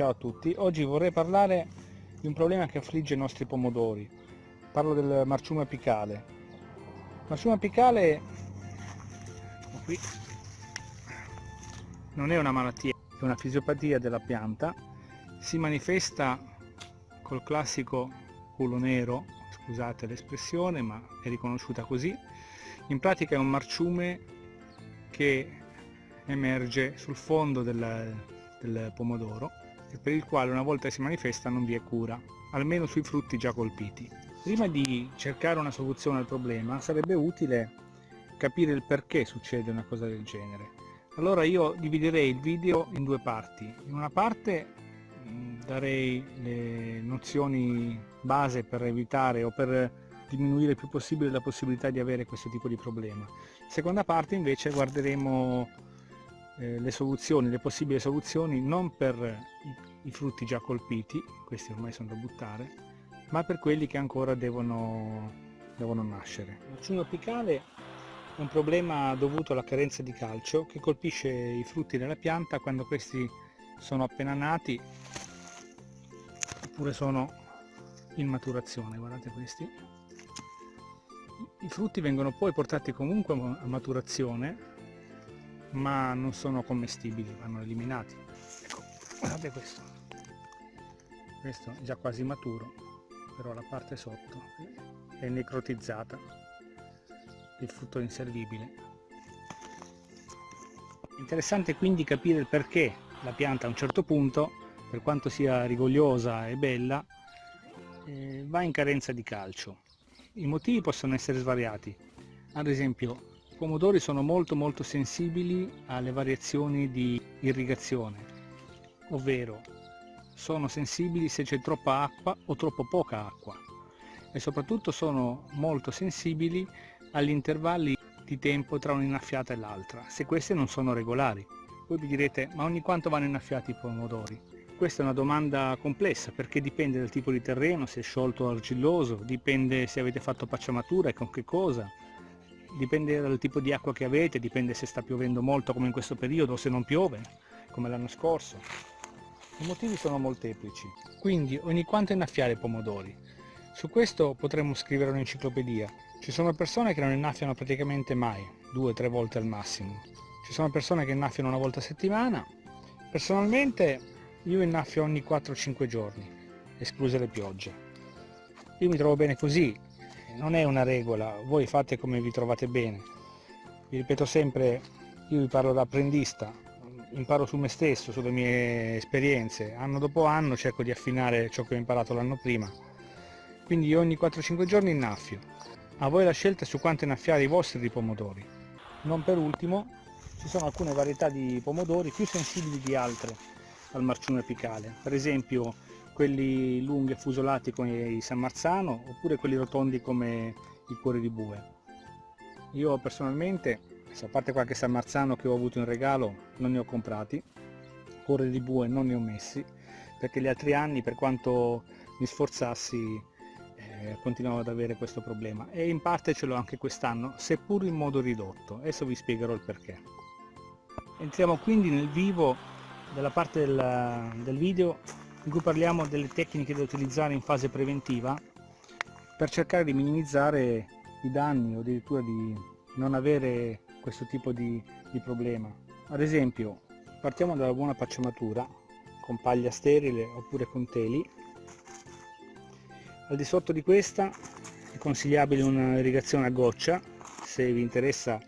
Ciao a tutti, oggi vorrei parlare di un problema che affligge i nostri pomodori. Parlo del marciume apicale. Marciume apicale qui, non è una malattia, è una fisiopatia della pianta. Si manifesta col classico culo nero, scusate l'espressione, ma è riconosciuta così. In pratica è un marciume che emerge sul fondo del, del pomodoro e per il quale una volta si manifesta non vi è cura, almeno sui frutti già colpiti. Prima di cercare una soluzione al problema sarebbe utile capire il perché succede una cosa del genere. Allora io dividerei il video in due parti. In una parte darei le nozioni base per evitare o per diminuire il più possibile la possibilità di avere questo tipo di problema. Seconda parte invece guarderemo eh, le soluzioni, le possibili soluzioni non per i, i, frutti già colpiti, questi ormai sono da buttare, ma per quelli che ancora devono, devono nascere. L'accino apicale è un problema dovuto alla carenza di calcio che colpisce i frutti della pianta quando questi sono appena nati oppure sono in maturazione, guardate questi. I frutti vengono poi portati comunque a maturazione ma non sono commestibili, vanno eliminati. Ecco, guardate questo. Questo è già quasi maturo, però la parte sotto è necrotizzata, il frutto è inservibile. Interessante quindi capire il perché la pianta a un certo punto, per quanto sia rigogliosa e bella, eh, va in carenza di calcio. I motivi possono essere svariati, ad esempio pomodori sono molto molto sensibili alle variazioni di irrigazione, ovvero sono sensibili se c'è troppa acqua o troppo poca acqua e soprattutto sono molto sensibili agli intervalli di tempo tra un'innaffiata e l'altra, se queste non sono regolari. Voi vi direte, ma ogni quanto vanno innaffiati i pomodori? Questa è una domanda complessa perché dipende dal tipo di terreno, se è sciolto o argilloso, dipende se avete fatto pacciamatura e con che cosa, dipende dal tipo di acqua che avete, dipende se sta piovendo molto come in questo periodo o se non piove, come l'anno scorso. I motivi sono molteplici, quindi ogni quanto innaffiare i pomodori. Su questo potremmo scrivere un'enciclopedia. Ci sono persone che non innaffiano praticamente mai, due o tre volte al massimo. Ci sono persone che innaffiano una volta a settimana. Personalmente io innaffio ogni 4-5 giorni, escluse le piogge. Io mi trovo bene così, non è una regola, voi fate come vi trovate bene. Vi ripeto sempre, io vi parlo da apprendista, imparo su me stesso, sulle mie esperienze, anno dopo anno cerco di affinare ciò che ho imparato l'anno prima. Quindi ogni 4-5 giorni innaffio. A voi la scelta su quanto innaffiare i vostri di pomodori. Non per ultimo, ci sono alcune varietà di pomodori più sensibili di altre al marciume apicale. Per esempio quelli lunghi e fusolati come i San Marzano oppure quelli rotondi come i cuori di bue. Io personalmente, a parte qualche San Marzano che ho avuto in regalo, non ne ho comprati, cuori di bue non ne ho messi, perché gli altri anni per quanto mi sforzassi eh, continuavo ad avere questo problema e in parte ce l'ho anche quest'anno, seppur in modo ridotto, adesso vi spiegherò il perché. Entriamo quindi nel vivo della parte del, del video in cui parliamo delle tecniche da utilizzare in fase preventiva per cercare di minimizzare i danni o addirittura di non avere questo tipo di, di problema. Ad esempio partiamo dalla buona pacciamatura con paglia sterile oppure con teli. Al di sotto di questa è consigliabile un'irrigazione a goccia, se vi interessa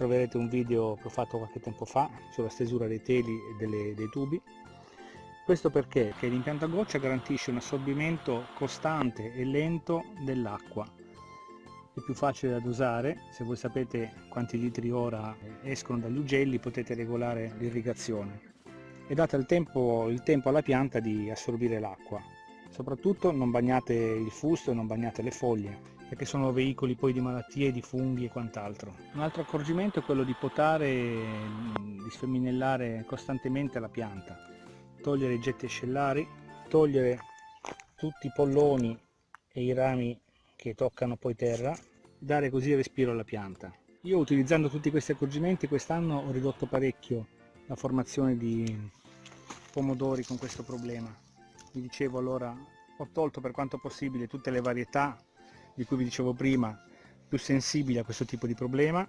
troverete un video che ho fatto qualche tempo fa sulla stesura dei teli e delle, dei tubi. Questo perché? L'impianto a goccia garantisce un assorbimento costante e lento dell'acqua. È più facile da dosare, se voi sapete quanti litri ora escono dagli ugelli potete regolare l'irrigazione. E date il tempo, il tempo alla pianta di assorbire l'acqua. Soprattutto non bagnate il fusto e non bagnate le foglie perché sono veicoli poi di malattie, di funghi e quant'altro. Un altro accorgimento è quello di potare, di sfeminellare costantemente la pianta togliere i getti ascellari, togliere tutti i polloni e i rami che toccano poi terra, dare così respiro alla pianta. Io utilizzando tutti questi accorgimenti quest'anno ho ridotto parecchio la formazione di, pomodori con questo problema. Vi dicevo allora, ho tolto per quanto possibile tutte le varietà di cui vi dicevo prima, più sensibili a questo tipo di problema,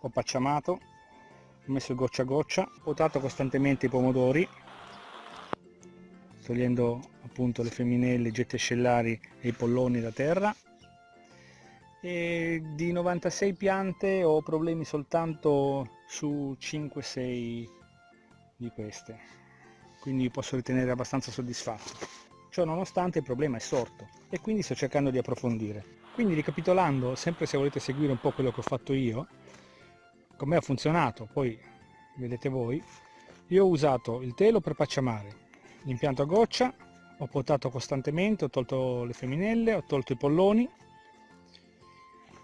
ho pacciamato, ho messo goccia a goccia, ho potato costantemente i pomodori, togliendo appunto le femminelle, i getti ascellari e i polloni da terra, e di 96 piante ho problemi soltanto su 5-6 di queste quindi posso ritenere abbastanza soddisfatto ciò nonostante il problema è sorto e quindi sto cercando di approfondire quindi ricapitolando sempre se volete seguire un po' quello che ho fatto io come ha funzionato poi vedete voi io ho usato il telo per pacciamare l'impianto a goccia ho potato costantemente ho tolto le femminelle ho tolto i polloni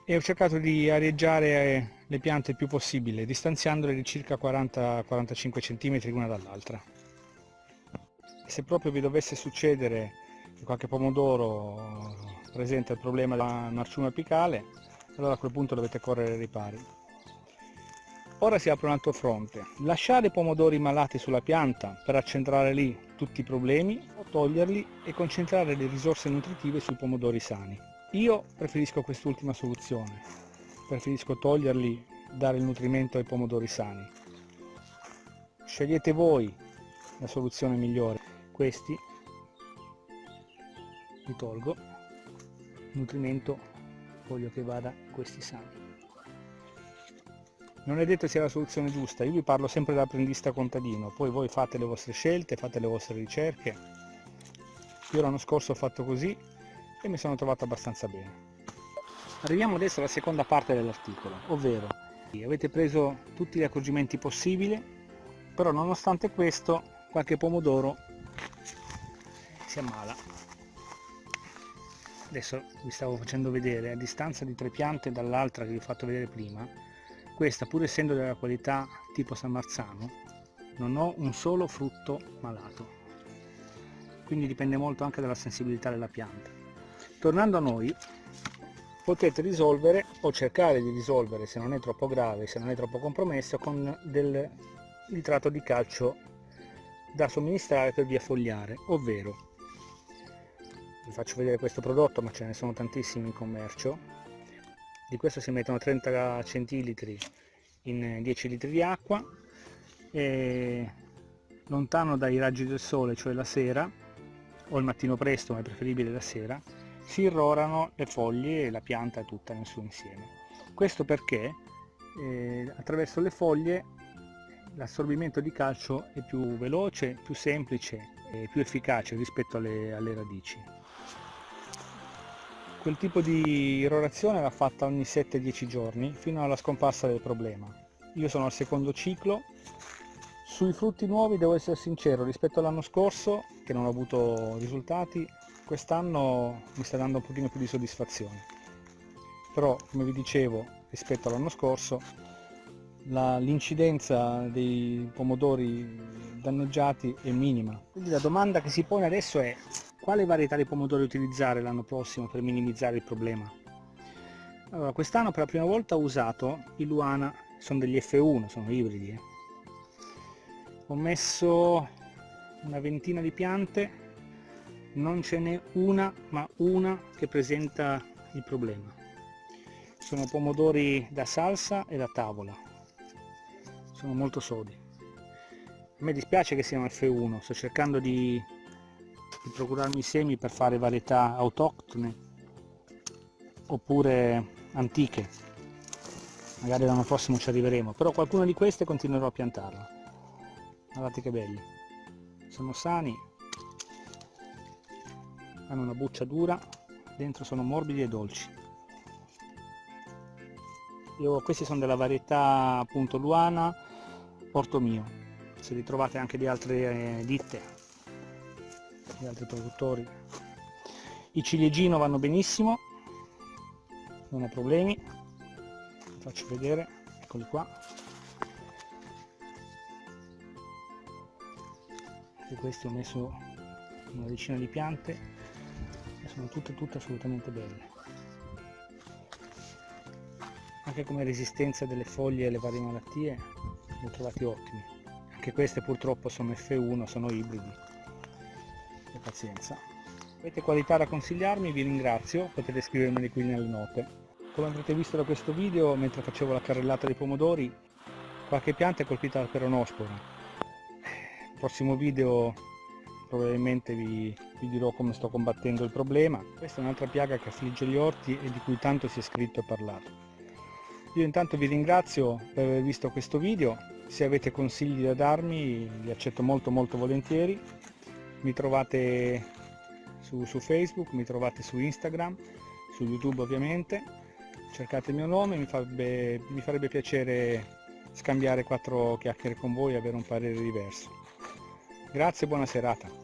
e ho cercato di areggiare le piante il più possibile, distanziandole di circa 40-45 cm l'una dall'altra. Se proprio vi dovesse succedere che qualche pomodoro presenta il problema della marciuma apicale, allora a quel punto dovete correre ai ripari. Ora si apre un altro fronte, lasciare i pomodori malati sulla pianta per accentrare lì tutti i problemi o toglierli e concentrare le risorse nutritive sui pomodori sani. Io preferisco quest'ultima soluzione, preferisco toglierli, dare il nutrimento ai pomodori sani. Scegliete voi la soluzione migliore. Questi li tolgo, nutrimento voglio che vada questi sani. Non è detto sia la soluzione giusta, io vi parlo sempre da apprendista contadino, poi voi fate le vostre scelte, fate le vostre ricerche. Io l'anno scorso ho fatto così e mi sono trovato abbastanza bene. Arriviamo adesso alla seconda parte dell'articolo, ovvero avete preso tutti gli accorgimenti possibili, però nonostante questo qualche pomodoro si ammala. Adesso vi stavo facendo vedere, a distanza di tre piante dall'altra che vi ho fatto vedere prima, questa pur essendo della qualità tipo San Marzano, non ho un solo frutto malato. Quindi dipende molto anche dalla sensibilità della pianta tornando a noi potete risolvere o cercare di risolvere se non è troppo grave se non è troppo compromesso con del nitrato di calcio da somministrare per via fogliare ovvero vi faccio vedere questo prodotto ma ce ne sono tantissimi in commercio di questo si mettono 30 centilitri in 10 litri di acqua e lontano dai raggi del sole cioè la sera o il mattino presto ma è preferibile la sera si irrorano le foglie e la pianta tutta nel suo insieme. Questo perché eh, attraverso le foglie l'assorbimento di calcio è più veloce, più semplice più efficace rispetto alle, alle radici. Quel tipo di irrorazione va fatta ogni 7-10 giorni fino alla scomparsa del problema. Io sono al secondo ciclo, sui frutti nuovi devo essere sincero, rispetto all'anno scorso che non ho avuto risultati quest'anno mi sta dando un pochino più di soddisfazione però come vi dicevo rispetto all'anno scorso l'incidenza dei pomodori danneggiati è minima. Quindi la domanda che si pone adesso è quale varietà di pomodori utilizzare l'anno prossimo per minimizzare il problema? Allora quest'anno per la prima volta ho usato i Luana sono degli F1 sono ibridi eh. ho messo una ventina di piante non ce n'è una ma una che presenta il problema. Sono pomodori da salsa e da tavola. Sono molto sodi a me dispiace che siano F1 sto cercando di, di procurarmi semi per fare varietà autoctone oppure antiche. Magari l'anno prossimo ci arriveremo però qualcuna di queste continuerò a piantarla. Guardate che belli. Sono sani hanno una buccia dura dentro sono morbidi e dolci. Io, questi sono della varietà appunto Luana Porto Mio se li trovate anche di altre eh, ditte di altri produttori. I ciliegino vanno benissimo non ho problemi. Faccio vedere eccoli qua. E questi ho messo una decina di piante sono tutte tutte assolutamente belle. Anche come resistenza delle foglie alle varie malattie li ho trovati ottimi anche queste purtroppo sono F1 sono ibridi. E pazienza. Avete qualità da consigliarmi? Vi ringrazio. Potete scrivermeli qui nelle note. Come avrete visto da questo video mentre facevo la carrellata dei pomodori qualche pianta è colpita dal peronosporo prossimo video probabilmente vi, vi, dirò come sto combattendo il problema. Questa è un'altra piaga che affligge gli orti e di cui tanto si è scritto e parlato io intanto vi ringrazio per aver visto questo video. Se avete consigli da darmi li accetto molto molto volentieri. Mi trovate su, su facebook mi trovate su instagram su youtube ovviamente. Cercate il mio nome mi farebbe, mi farebbe piacere scambiare quattro chiacchiere con voi e avere un parere diverso. Grazie e buona serata